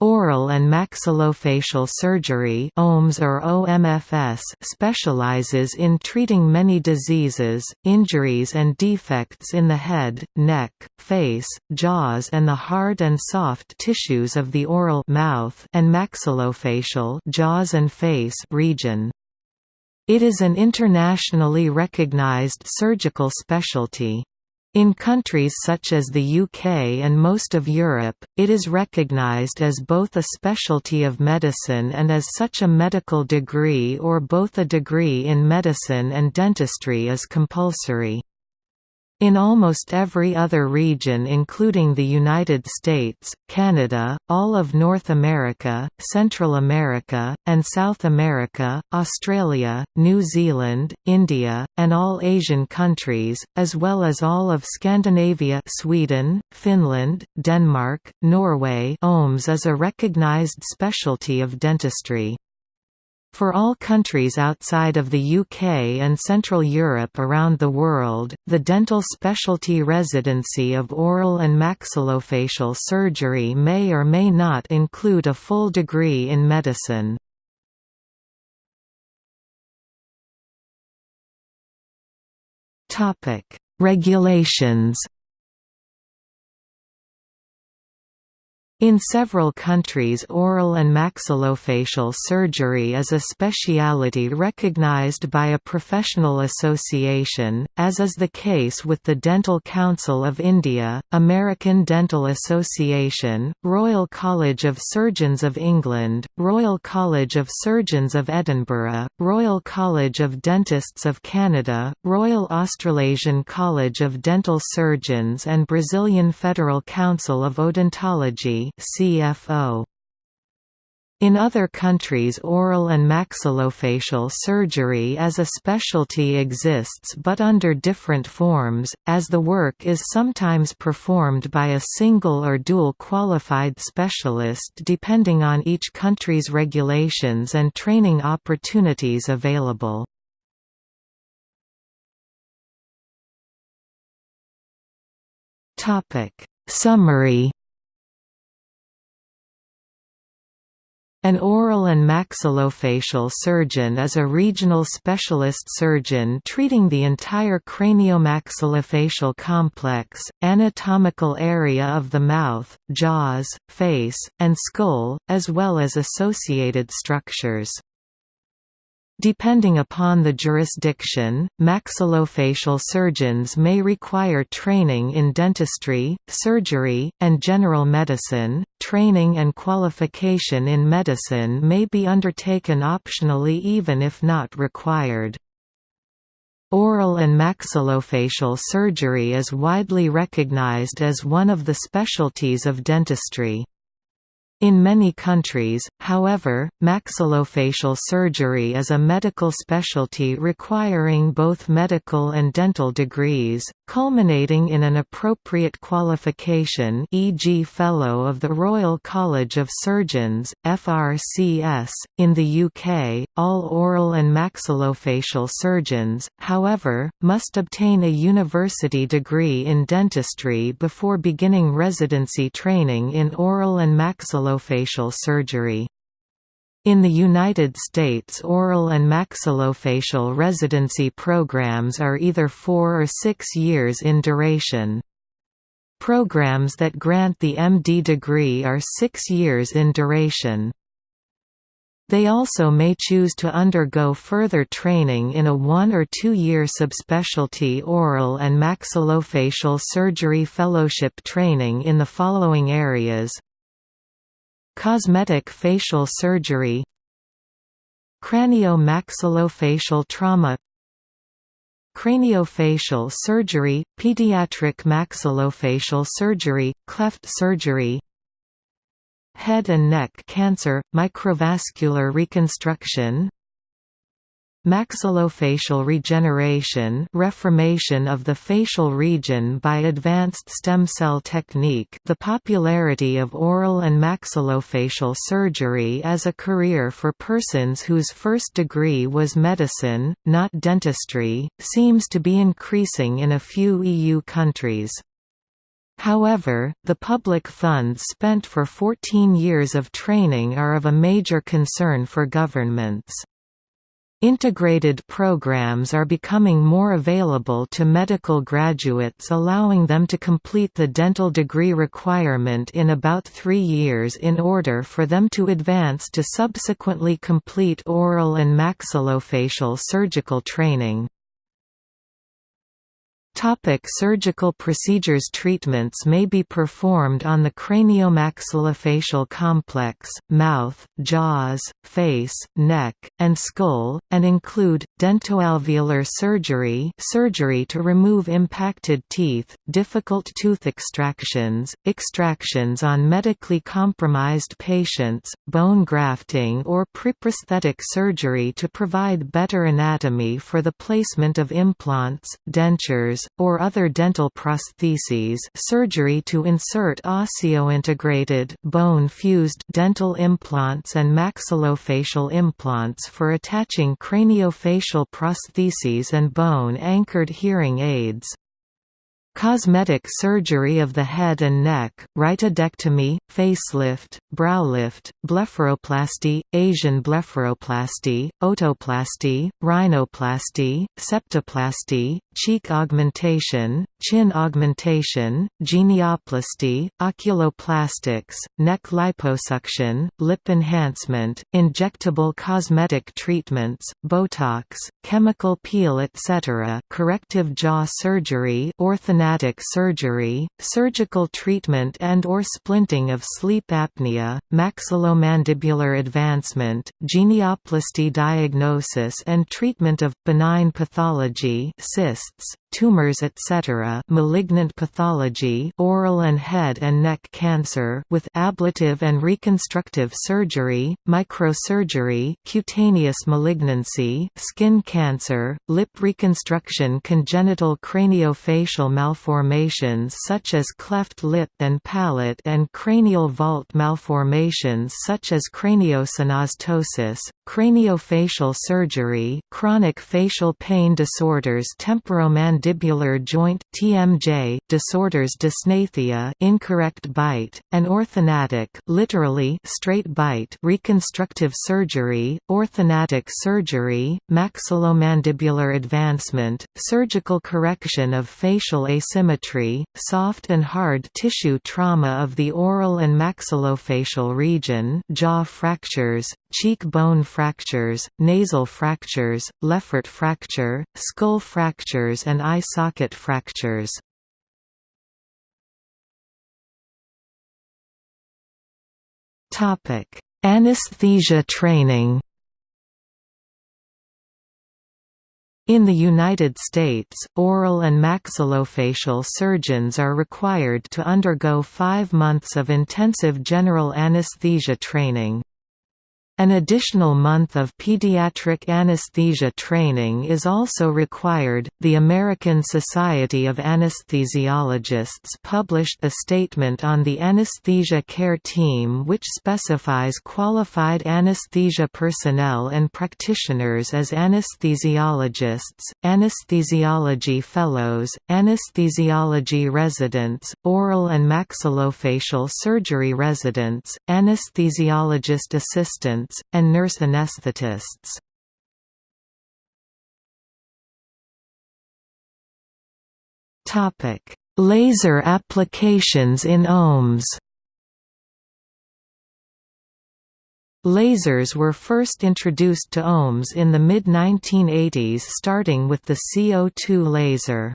Oral and maxillofacial surgery OMS or OMFS specializes in treating many diseases, injuries and defects in the head, neck, face, jaws and the hard and soft tissues of the oral mouth and maxillofacial jaws and face region. It is an internationally recognized surgical specialty. In countries such as the UK and most of Europe, it is recognised as both a specialty of medicine and as such a medical degree or both a degree in medicine and dentistry is compulsory. In almost every other region including the United States, Canada, all of North America, Central America, and South America, Australia, New Zealand, India, and all Asian countries, as well as all of Scandinavia Sweden, Finland, Denmark, Norway OMS is a recognized specialty of dentistry. For all countries outside of the UK and Central Europe around the world, the dental specialty residency of oral and maxillofacial surgery may or may not include a full degree in medicine. Regulations In several countries oral and maxillofacial surgery is a speciality recognized by a professional association, as is the case with the Dental Council of India, American Dental Association, Royal College of Surgeons of England, Royal College of Surgeons of Edinburgh, Royal College of Dentists of Canada, Royal Australasian College of Dental Surgeons and Brazilian Federal Council of Odontology CFO. In other countries oral and maxillofacial surgery as a specialty exists but under different forms, as the work is sometimes performed by a single or dual qualified specialist depending on each country's regulations and training opportunities available. Summary An oral and maxillofacial surgeon is a regional specialist surgeon treating the entire craniomaxillofacial complex, anatomical area of the mouth, jaws, face, and skull, as well as associated structures. Depending upon the jurisdiction, maxillofacial surgeons may require training in dentistry, surgery, and general medicine. Training and qualification in medicine may be undertaken optionally even if not required. Oral and maxillofacial surgery is widely recognized as one of the specialties of dentistry. In many countries, however, maxillofacial surgery is a medical specialty requiring both medical and dental degrees, culminating in an appropriate qualification e.g. Fellow of the Royal College of Surgeons, FRCS. In the UK, all oral and maxillofacial surgeons, however, must obtain a university degree in dentistry before beginning residency training in oral and maxillofacial maxillofacial surgery. In the United States oral and maxillofacial residency programs are either four or six years in duration. Programs that grant the MD degree are six years in duration. They also may choose to undergo further training in a one- or two-year subspecialty oral and maxillofacial surgery fellowship training in the following areas Cosmetic facial surgery Cranio-maxillofacial trauma Craniofacial surgery, pediatric maxillofacial surgery, cleft surgery Head and neck cancer, microvascular reconstruction Maxillofacial regeneration reformation of the facial region by advanced stem cell technique the popularity of oral and maxillofacial surgery as a career for persons whose first degree was medicine, not dentistry, seems to be increasing in a few EU countries. However, the public funds spent for 14 years of training are of a major concern for governments. Integrated programs are becoming more available to medical graduates allowing them to complete the dental degree requirement in about three years in order for them to advance to subsequently complete oral and maxillofacial surgical training. Topic surgical procedures Treatments may be performed on the craniomaxillofacial complex, mouth, jaws, face, neck, and skull, and include, dentoalveolar surgery surgery to remove impacted teeth, difficult tooth extractions, extractions on medically compromised patients, bone grafting or preprosthetic surgery to provide better anatomy for the placement of implants, dentures, or other dental prostheses surgery to insert osseointegrated bone-fused dental implants and maxillofacial implants for attaching craniofacial prostheses and bone-anchored hearing aids, Cosmetic surgery of the head and neck, rhytidectomy, facelift, browlift, blepharoplasty, Asian blepharoplasty, otoplasty, rhinoplasty, septoplasty, cheek augmentation, chin augmentation, genioplasty, oculoplastics, neck liposuction, lip enhancement, injectable cosmetic treatments, Botox, chemical peel etc. corrective jaw surgery surgery, surgical treatment and or splinting of sleep apnea, maxillomandibular advancement, genioplasty diagnosis and treatment of, benign pathology cysts, tumors etc. malignant pathology oral and head and neck cancer with ablative and reconstructive surgery, microsurgery cutaneous malignancy, skin cancer, lip reconstruction congenital craniofacial malformations such as cleft lip and palate and cranial vault malformations such as craniosynostosis, craniofacial surgery, chronic facial pain disorders temporomandibular mandibular joint (TMJ) disorders dysgnathia, incorrect bite, and orthognathic, literally straight bite, reconstructive surgery, orthognathic surgery, maxillomandibular advancement, surgical correction of facial asymmetry, soft and hard tissue trauma of the oral and maxillofacial region, jaw fractures, cheek bone fractures, nasal fractures, Le Fort fracture, skull fractures and eye socket fractures. Anesthesia training In the United States, oral and maxillofacial surgeons are required to undergo five months of intensive general anesthesia training. An additional month of pediatric anesthesia training is also required. The American Society of Anesthesiologists published a statement on the anesthesia care team which specifies qualified anesthesia personnel and practitioners as anesthesiologists, anesthesiology fellows, anesthesiology residents, oral and maxillofacial surgery residents, anesthesiologist assistants and nurse anesthetists. Laser applications in OMS Lasers were first introduced to OMS in the mid-1980s starting with the CO2 laser.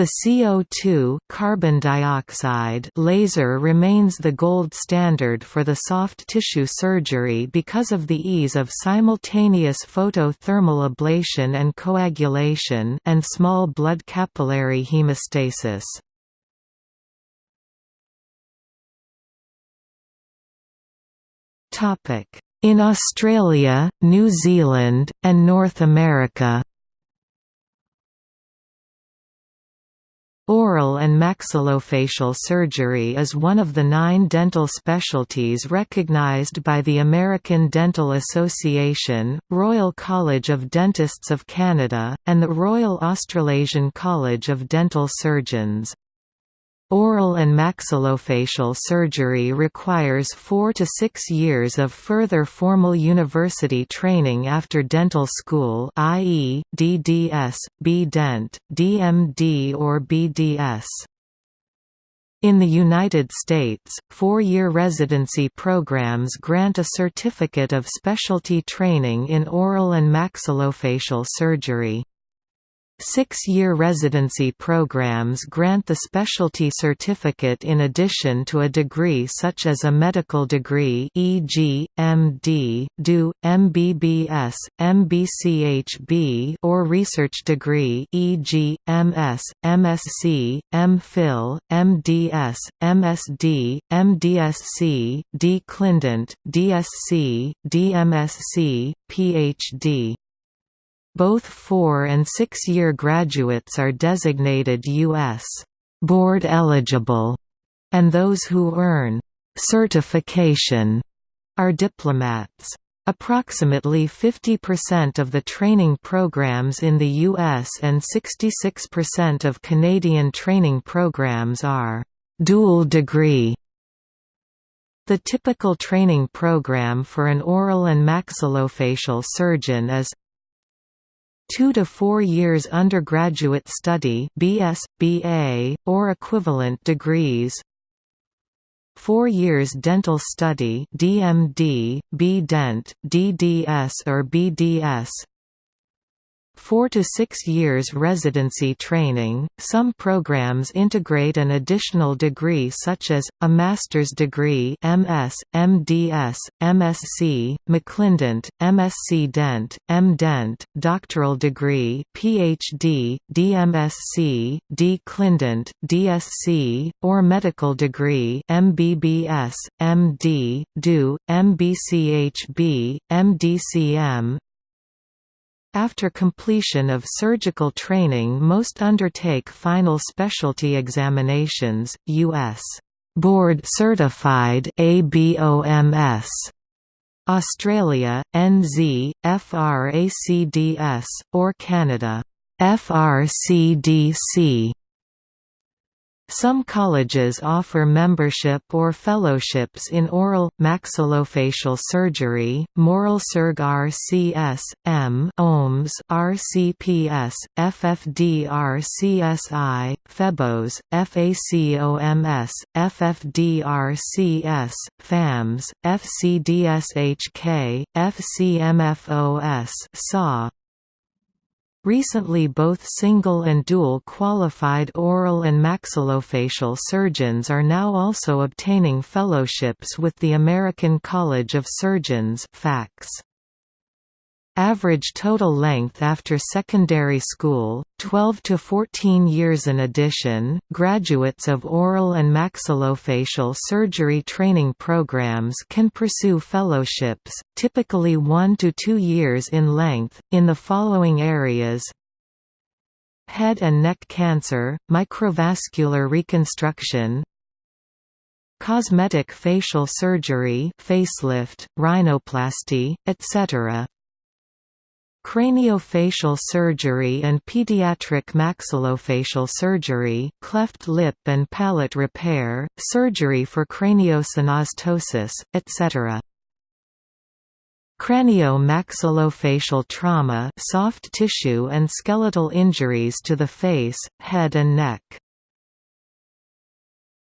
The CO2 carbon dioxide laser remains the gold standard for the soft tissue surgery because of the ease of simultaneous photothermal ablation and coagulation and small blood capillary hemostasis. In Australia, New Zealand, and North America Oral and maxillofacial surgery is one of the nine dental specialties recognized by the American Dental Association, Royal College of Dentists of Canada, and the Royal Australasian College of Dental Surgeons. Oral and maxillofacial surgery requires four to six years of further formal university training after dental school i.e., DDS, B-Dent, DMD or BDS. In the United States, four-year residency programs grant a certificate of specialty training in oral and maxillofacial surgery. Six-year residency programs grant the specialty certificate in addition to a degree such as a medical degree e.g., MD, DO, MBBS, MBCHB or research degree e.g., MS, MSc, MPhil, MDS, MSD, MDSc, D. Clindent, DSc, DMSc, PhD. Both four- and six-year graduates are designated U.S. board eligible, and those who earn certification are diplomates. Approximately 50% of the training programs in the U.S. and 66% of Canadian training programs are dual degree. The typical training program for an oral and maxillofacial surgeon is two to four years undergraduate study BS, BA, or equivalent degrees. Four years dental study DMD, B-Dent, DDS or BDS 4 to 6 years residency training. Some programs integrate an additional degree such as a master's degree MS, MDS, MSc, MClinDent, MSc Dent, MDent, doctoral degree PhD, DMSc, D Clindent, DSc, or medical degree MBBS, MD, DO, MBCHB, MDCM, after completion of surgical training most undertake final specialty examinations, U.S. Board Certified ABOMS Australia, NZ, FRACDS, or Canada, FRCDC. Some colleges offer membership or fellowships in oral, maxillofacial surgery, MOralSurg RCS, M OMS RCPS, FFDRCSI, FEBOS, FACOMS, FFDRCS, FAMS, FCDSHK, FCMFOS Recently both single and dual qualified oral and maxillofacial surgeons are now also obtaining fellowships with the American College of Surgeons FACS. Average total length after secondary school, 12 to 14 years in addition, graduates of oral and maxillofacial surgery training programs can pursue fellowships, typically 1 to 2 years in length, in the following areas Head and neck cancer, microvascular reconstruction, cosmetic facial surgery facelift, rhinoplasty, etc. Craniofacial surgery and pediatric maxillofacial surgery cleft lip and palate repair, surgery for craniosynostosis, etc. Cranio-maxillofacial trauma soft tissue and skeletal injuries to the face, head and neck